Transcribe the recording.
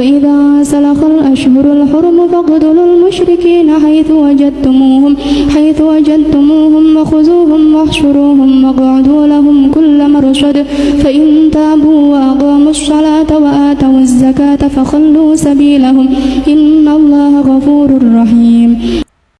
فإذا سلخ الأشهر الحرم فاقتلوا المشركين حيث وجدتموهم حيث وجدتموهم وخذوهم واحشروهم واقعدوا لهم كل مرشد. فإن تابوا وأقاموا الصلاة وآتوا الزكاة فخلوا سبيلهم. إن الله غفور رحيم.